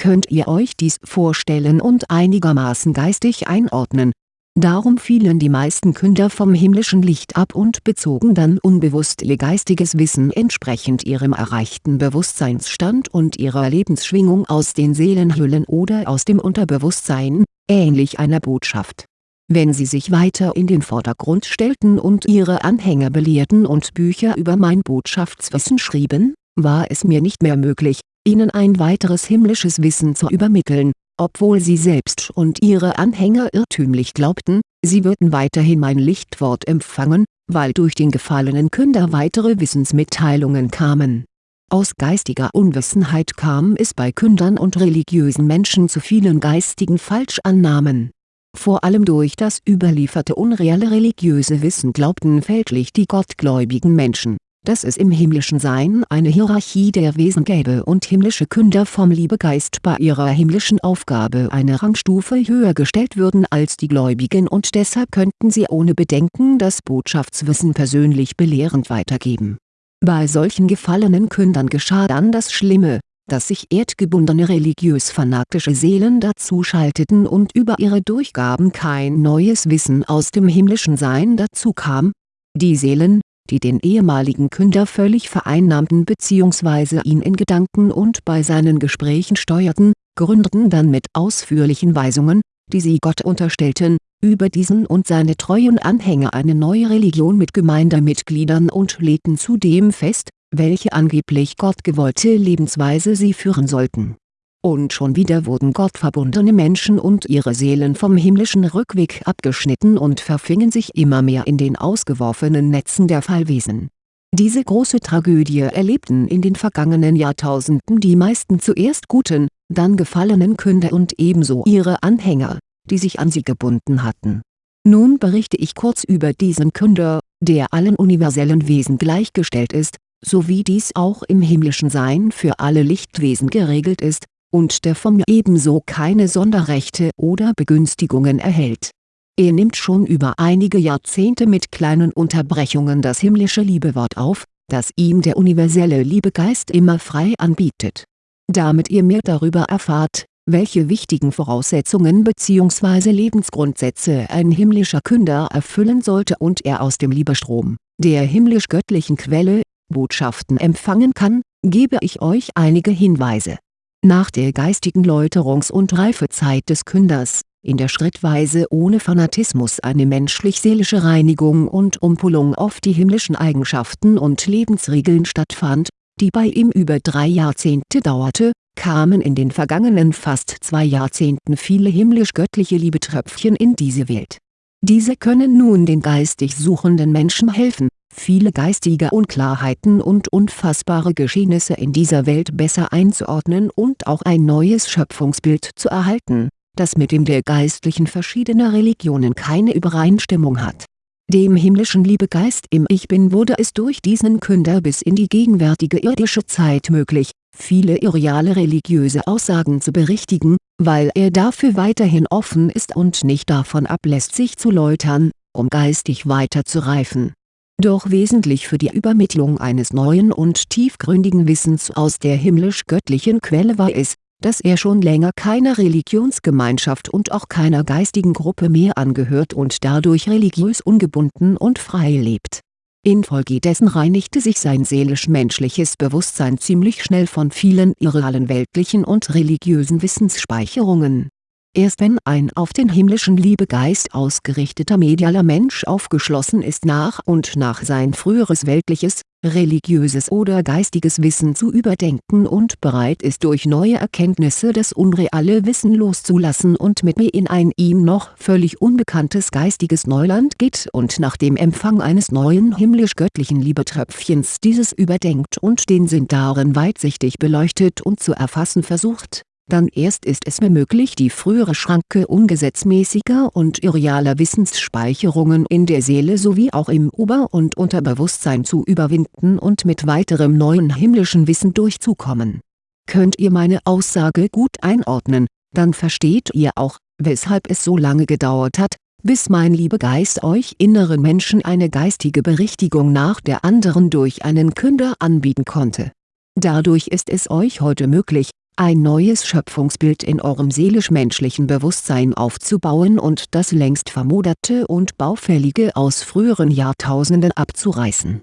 Könnt ihr euch dies vorstellen und einigermaßen geistig einordnen? Darum fielen die meisten Künder vom himmlischen Licht ab und bezogen dann unbewusst ihr geistiges Wissen entsprechend ihrem erreichten Bewusstseinsstand und ihrer Lebensschwingung aus den Seelenhüllen oder aus dem Unterbewusstsein, ähnlich einer Botschaft wenn sie sich weiter in den Vordergrund stellten und ihre Anhänger belehrten und Bücher über mein Botschaftswissen schrieben, war es mir nicht mehr möglich, ihnen ein weiteres himmlisches Wissen zu übermitteln, obwohl sie selbst und ihre Anhänger irrtümlich glaubten, sie würden weiterhin mein Lichtwort empfangen, weil durch den gefallenen Künder weitere Wissensmitteilungen kamen. Aus geistiger Unwissenheit kam es bei Kündern und religiösen Menschen zu vielen geistigen Falschannahmen vor allem durch das überlieferte unreale religiöse Wissen glaubten fälschlich die gottgläubigen Menschen, dass es im himmlischen Sein eine Hierarchie der Wesen gäbe und himmlische Künder vom Liebegeist bei ihrer himmlischen Aufgabe eine Rangstufe höher gestellt würden als die Gläubigen und deshalb könnten sie ohne Bedenken das Botschaftswissen persönlich belehrend weitergeben. Bei solchen gefallenen Kündern geschah dann das Schlimme, dass sich erdgebundene religiös-fanatische Seelen dazuschalteten und über ihre Durchgaben kein neues Wissen aus dem himmlischen Sein dazukam. Die Seelen, die den ehemaligen Künder völlig vereinnahmten bzw. ihn in Gedanken und bei seinen Gesprächen steuerten, gründeten dann mit ausführlichen Weisungen, die sie Gott unterstellten, über diesen und seine treuen Anhänger eine neue Religion mit Gemeindemitgliedern und legten zudem fest, welche angeblich gottgewollte Lebensweise sie führen sollten. Und schon wieder wurden gottverbundene Menschen und ihre Seelen vom himmlischen Rückweg abgeschnitten und verfingen sich immer mehr in den ausgeworfenen Netzen der Fallwesen. Diese große Tragödie erlebten in den vergangenen Jahrtausenden die meisten zuerst guten, dann gefallenen Künder und ebenso ihre Anhänger, die sich an sie gebunden hatten. Nun berichte ich kurz über diesen Künder, der allen universellen Wesen gleichgestellt ist, so wie dies auch im himmlischen Sein für alle Lichtwesen geregelt ist, und der vom ebenso keine Sonderrechte oder Begünstigungen erhält. Er nimmt schon über einige Jahrzehnte mit kleinen Unterbrechungen das himmlische Liebewort auf, das ihm der universelle Liebegeist immer frei anbietet. Damit ihr mehr darüber erfahrt, welche wichtigen Voraussetzungen bzw. Lebensgrundsätze ein himmlischer Künder erfüllen sollte und er aus dem Liebestrom, der himmlisch-göttlichen Quelle, Botschaften empfangen kann, gebe ich euch einige Hinweise. Nach der geistigen Läuterungs- und Reifezeit des Künders, in der schrittweise ohne Fanatismus eine menschlich-seelische Reinigung und Umpolung auf die himmlischen Eigenschaften und Lebensregeln stattfand, die bei ihm über drei Jahrzehnte dauerte, kamen in den vergangenen fast zwei Jahrzehnten viele himmlisch-göttliche Liebetröpfchen in diese Welt. Diese können nun den geistig suchenden Menschen helfen, viele geistige Unklarheiten und unfassbare Geschehnisse in dieser Welt besser einzuordnen und auch ein neues Schöpfungsbild zu erhalten, das mit dem der Geistlichen verschiedener Religionen keine Übereinstimmung hat dem himmlischen Liebegeist im Ich Bin wurde es durch diesen Künder bis in die gegenwärtige irdische Zeit möglich, viele irreale religiöse Aussagen zu berichtigen, weil er dafür weiterhin offen ist und nicht davon ablässt sich zu läutern, um geistig weiter zu reifen. Doch wesentlich für die Übermittlung eines neuen und tiefgründigen Wissens aus der himmlisch-göttlichen Quelle war es, dass er schon länger keiner Religionsgemeinschaft und auch keiner geistigen Gruppe mehr angehört und dadurch religiös ungebunden und frei lebt. Infolgedessen reinigte sich sein seelisch-menschliches Bewusstsein ziemlich schnell von vielen irrealen weltlichen und religiösen Wissensspeicherungen Erst wenn ein auf den himmlischen Liebegeist ausgerichteter medialer Mensch aufgeschlossen ist nach und nach sein früheres weltliches, religiöses oder geistiges Wissen zu überdenken und bereit ist durch neue Erkenntnisse das unreale Wissen loszulassen und mit mir in ein ihm noch völlig unbekanntes geistiges Neuland geht und nach dem Empfang eines neuen himmlisch-göttlichen Liebetröpfchens dieses überdenkt und den Sinn darin weitsichtig beleuchtet und zu erfassen versucht dann erst ist es mir möglich die frühere Schranke ungesetzmäßiger und irrealer Wissensspeicherungen in der Seele sowie auch im Ober- und Unterbewusstsein zu überwinden und mit weiterem neuen himmlischen Wissen durchzukommen. Könnt ihr meine Aussage gut einordnen, dann versteht ihr auch, weshalb es so lange gedauert hat, bis mein Liebegeist euch inneren Menschen eine geistige Berichtigung nach der anderen durch einen Künder anbieten konnte. Dadurch ist es euch heute möglich, ein neues Schöpfungsbild in eurem seelisch-menschlichen Bewusstsein aufzubauen und das längst vermoderte und baufällige aus früheren Jahrtausenden abzureißen.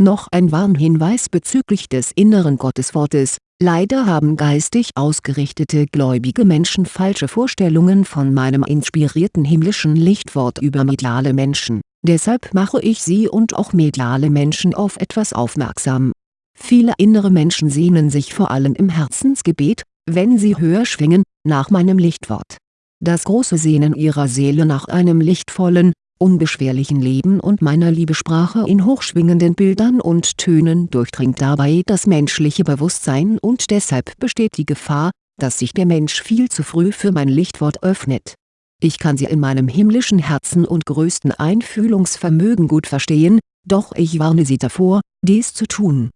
Noch ein Warnhinweis bezüglich des inneren Gotteswortes, leider haben geistig ausgerichtete gläubige Menschen falsche Vorstellungen von meinem inspirierten himmlischen Lichtwort über mediale Menschen, deshalb mache ich sie und auch mediale Menschen auf etwas aufmerksam Viele innere Menschen sehnen sich vor allem im Herzensgebet, wenn sie höher schwingen, nach meinem Lichtwort. Das große Sehnen ihrer Seele nach einem lichtvollen, unbeschwerlichen Leben und meiner Liebesprache in hochschwingenden Bildern und Tönen durchdringt dabei das menschliche Bewusstsein und deshalb besteht die Gefahr, dass sich der Mensch viel zu früh für mein Lichtwort öffnet. Ich kann sie in meinem himmlischen Herzen und größten Einfühlungsvermögen gut verstehen, doch ich warne sie davor, dies zu tun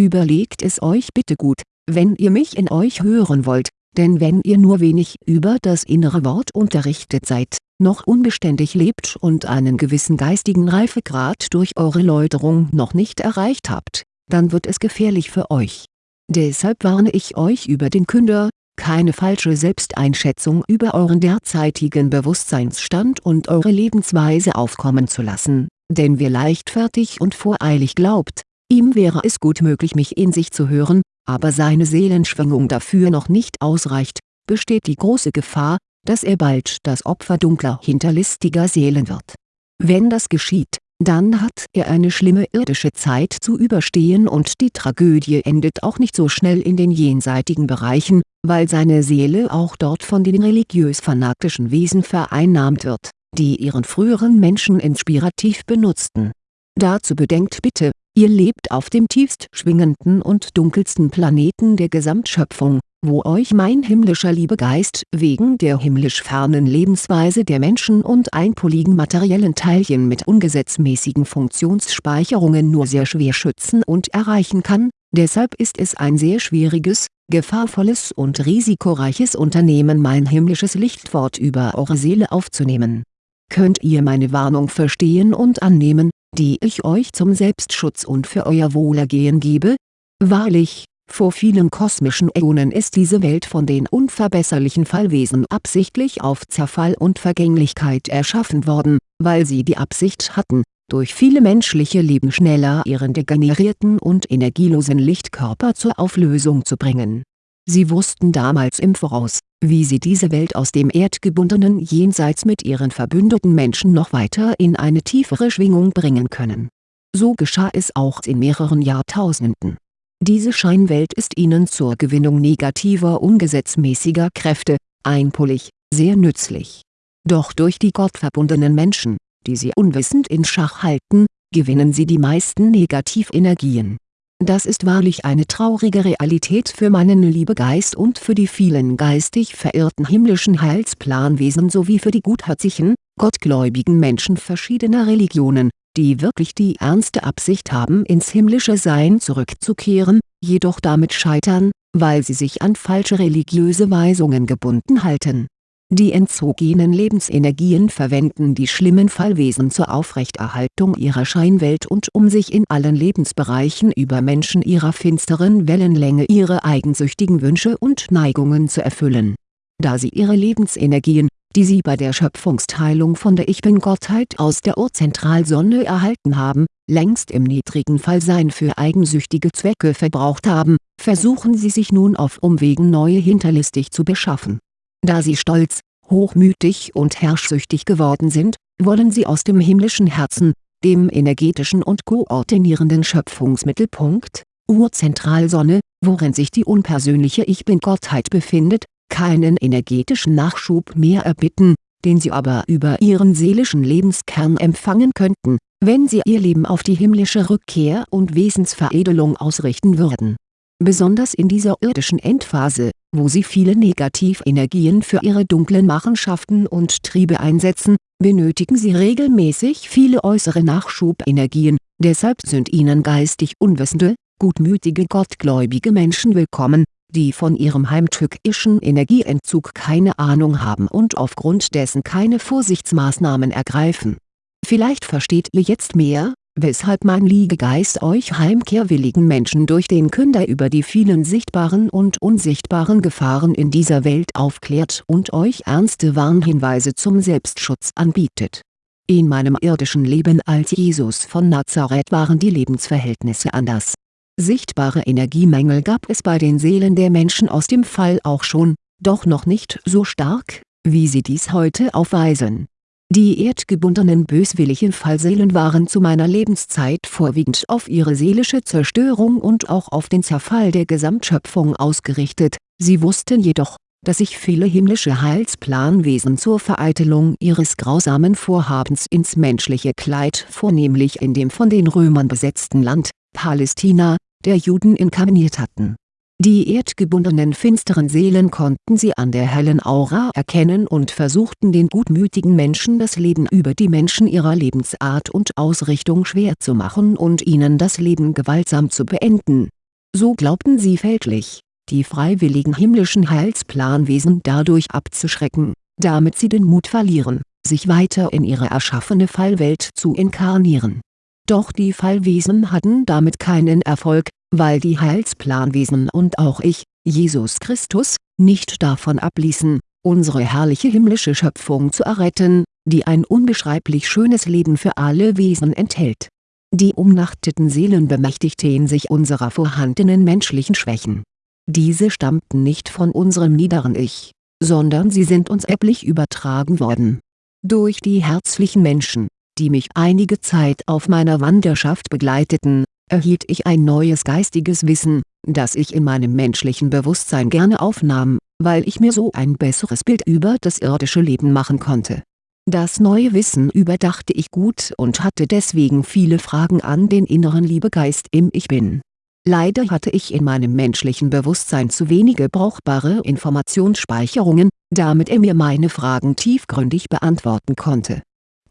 Überlegt es euch bitte gut, wenn ihr mich in euch hören wollt, denn wenn ihr nur wenig über das innere Wort unterrichtet seid, noch unbeständig lebt und einen gewissen geistigen Reifegrad durch eure Läuterung noch nicht erreicht habt, dann wird es gefährlich für euch. Deshalb warne ich euch über den Künder, keine falsche Selbsteinschätzung über euren derzeitigen Bewusstseinsstand und eure Lebensweise aufkommen zu lassen, denn wer leichtfertig und voreilig glaubt, Ihm wäre es gut möglich mich in sich zu hören, aber seine Seelenschwingung dafür noch nicht ausreicht, besteht die große Gefahr, dass er bald das Opfer dunkler hinterlistiger Seelen wird. Wenn das geschieht, dann hat er eine schlimme irdische Zeit zu überstehen und die Tragödie endet auch nicht so schnell in den jenseitigen Bereichen, weil seine Seele auch dort von den religiös-fanatischen Wesen vereinnahmt wird, die ihren früheren Menschen inspirativ benutzten. Dazu bedenkt bitte, Ihr lebt auf dem tiefst schwingenden und dunkelsten Planeten der Gesamtschöpfung, wo euch mein himmlischer Liebegeist wegen der himmlisch fernen Lebensweise der Menschen und einpoligen materiellen Teilchen mit ungesetzmäßigen Funktionsspeicherungen nur sehr schwer schützen und erreichen kann, deshalb ist es ein sehr schwieriges, gefahrvolles und risikoreiches Unternehmen mein himmlisches Lichtwort über eure Seele aufzunehmen. Könnt ihr meine Warnung verstehen und annehmen, die ich euch zum Selbstschutz und für euer Wohlergehen gebe? Wahrlich, vor vielen kosmischen Äonen ist diese Welt von den unverbesserlichen Fallwesen absichtlich auf Zerfall und Vergänglichkeit erschaffen worden, weil sie die Absicht hatten, durch viele menschliche Leben schneller ihren degenerierten und energielosen Lichtkörper zur Auflösung zu bringen. Sie wussten damals im Voraus, wie sie diese Welt aus dem erdgebundenen Jenseits mit ihren verbündeten Menschen noch weiter in eine tiefere Schwingung bringen können. So geschah es auch in mehreren Jahrtausenden diese Scheinwelt ist ihnen zur Gewinnung negativer ungesetzmäßiger Kräfte, einpolig, sehr nützlich. Doch durch die gottverbundenen Menschen, die sie unwissend in Schach halten, gewinnen sie die meisten Negativenergien. Das ist wahrlich eine traurige Realität für meinen Liebegeist und für die vielen geistig verirrten himmlischen Heilsplanwesen sowie für die gutherzigen, gottgläubigen Menschen verschiedener Religionen, die wirklich die ernste Absicht haben ins himmlische Sein zurückzukehren, jedoch damit scheitern, weil sie sich an falsche religiöse Weisungen gebunden halten. Die entzogenen Lebensenergien verwenden die schlimmen Fallwesen zur Aufrechterhaltung ihrer Scheinwelt und um sich in allen Lebensbereichen über Menschen ihrer finsteren Wellenlänge ihre eigensüchtigen Wünsche und Neigungen zu erfüllen. Da sie ihre Lebensenergien, die sie bei der Schöpfungsteilung von der Ich-Bin-Gottheit aus der Urzentralsonne erhalten haben, längst im niedrigen Fallsein für eigensüchtige Zwecke verbraucht haben, versuchen sie sich nun auf Umwegen neue hinterlistig zu beschaffen. Da sie stolz, hochmütig und herrschsüchtig geworden sind, wollen sie aus dem himmlischen Herzen, dem energetischen und koordinierenden Schöpfungsmittelpunkt, Urzentralsonne, worin sich die unpersönliche Ich-Bin-Gottheit befindet, keinen energetischen Nachschub mehr erbitten, den sie aber über ihren seelischen Lebenskern empfangen könnten, wenn sie ihr Leben auf die himmlische Rückkehr und Wesensveredelung ausrichten würden. Besonders in dieser irdischen Endphase, wo sie viele Negativenergien für ihre dunklen Machenschaften und Triebe einsetzen, benötigen sie regelmäßig viele äußere Nachschubenergien, deshalb sind ihnen geistig unwissende, gutmütige gottgläubige Menschen willkommen, die von ihrem heimtückischen Energieentzug keine Ahnung haben und aufgrund dessen keine Vorsichtsmaßnahmen ergreifen. Vielleicht versteht ihr jetzt mehr, weshalb mein Liegegeist euch heimkehrwilligen Menschen durch den Künder über die vielen sichtbaren und unsichtbaren Gefahren in dieser Welt aufklärt und euch ernste Warnhinweise zum Selbstschutz anbietet. In meinem irdischen Leben als Jesus von Nazareth waren die Lebensverhältnisse anders Sichtbare Energiemängel gab es bei den Seelen der Menschen aus dem Fall auch schon, doch noch nicht so stark, wie sie dies heute aufweisen. Die erdgebundenen böswilligen Fallseelen waren zu meiner Lebenszeit vorwiegend auf ihre seelische Zerstörung und auch auf den Zerfall der Gesamtschöpfung ausgerichtet, sie wussten jedoch, dass sich viele himmlische Heilsplanwesen zur Vereitelung ihres grausamen Vorhabens ins menschliche Kleid vornehmlich in dem von den Römern besetzten Land, Palästina, der Juden inkarniert hatten. Die erdgebundenen finsteren Seelen konnten sie an der hellen Aura erkennen und versuchten den gutmütigen Menschen das Leben über die Menschen ihrer Lebensart und Ausrichtung schwer zu machen und ihnen das Leben gewaltsam zu beenden. So glaubten sie fälschlich, die freiwilligen himmlischen Heilsplanwesen dadurch abzuschrecken, damit sie den Mut verlieren, sich weiter in ihre erschaffene Fallwelt zu inkarnieren doch die Fallwesen hatten damit keinen Erfolg, weil die Heilsplanwesen und auch ich, Jesus Christus, nicht davon abließen, unsere herrliche himmlische Schöpfung zu erretten, die ein unbeschreiblich schönes Leben für alle Wesen enthält. Die umnachteten Seelen bemächtigten sich unserer vorhandenen menschlichen Schwächen. Diese stammten nicht von unserem niederen Ich, sondern sie sind uns erblich übertragen worden. Durch die herzlichen Menschen, die mich einige Zeit auf meiner Wanderschaft begleiteten, erhielt ich ein neues geistiges Wissen, das ich in meinem menschlichen Bewusstsein gerne aufnahm, weil ich mir so ein besseres Bild über das irdische Leben machen konnte. Das neue Wissen überdachte ich gut und hatte deswegen viele Fragen an den inneren Liebegeist im Ich Bin. Leider hatte ich in meinem menschlichen Bewusstsein zu wenige brauchbare Informationsspeicherungen, damit er mir meine Fragen tiefgründig beantworten konnte.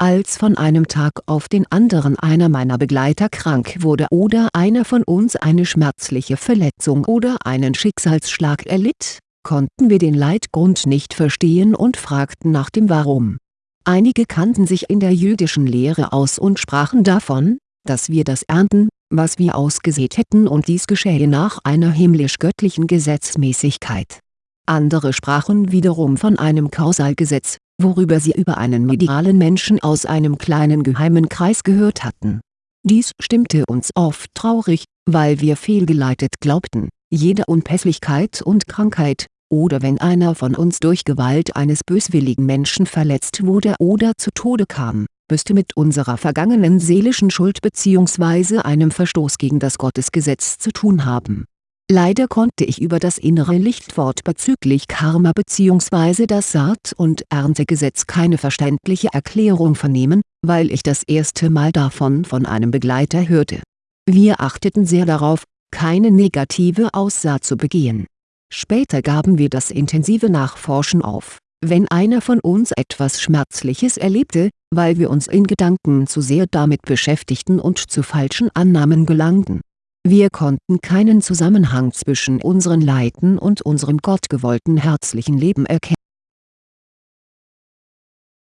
Als von einem Tag auf den anderen einer meiner Begleiter krank wurde oder einer von uns eine schmerzliche Verletzung oder einen Schicksalsschlag erlitt, konnten wir den Leitgrund nicht verstehen und fragten nach dem Warum. Einige kannten sich in der jüdischen Lehre aus und sprachen davon, dass wir das ernten, was wir ausgesät hätten und dies geschähe nach einer himmlisch-göttlichen Gesetzmäßigkeit. Andere sprachen wiederum von einem Kausalgesetz, worüber sie über einen medialen Menschen aus einem kleinen geheimen Kreis gehört hatten. Dies stimmte uns oft traurig, weil wir fehlgeleitet glaubten, jede Unpässlichkeit und Krankheit, oder wenn einer von uns durch Gewalt eines böswilligen Menschen verletzt wurde oder zu Tode kam, müsste mit unserer vergangenen seelischen Schuld bzw. einem Verstoß gegen das Gottesgesetz zu tun haben Leider konnte ich über das innere Lichtwort bezüglich Karma bzw. das Saat- und Erntegesetz keine verständliche Erklärung vernehmen, weil ich das erste Mal davon von einem Begleiter hörte. Wir achteten sehr darauf, keine negative Aussaat zu begehen. Später gaben wir das intensive Nachforschen auf, wenn einer von uns etwas Schmerzliches erlebte, weil wir uns in Gedanken zu sehr damit beschäftigten und zu falschen Annahmen gelangten wir konnten keinen Zusammenhang zwischen unseren Leiden und unserem gottgewollten herzlichen Leben erkennen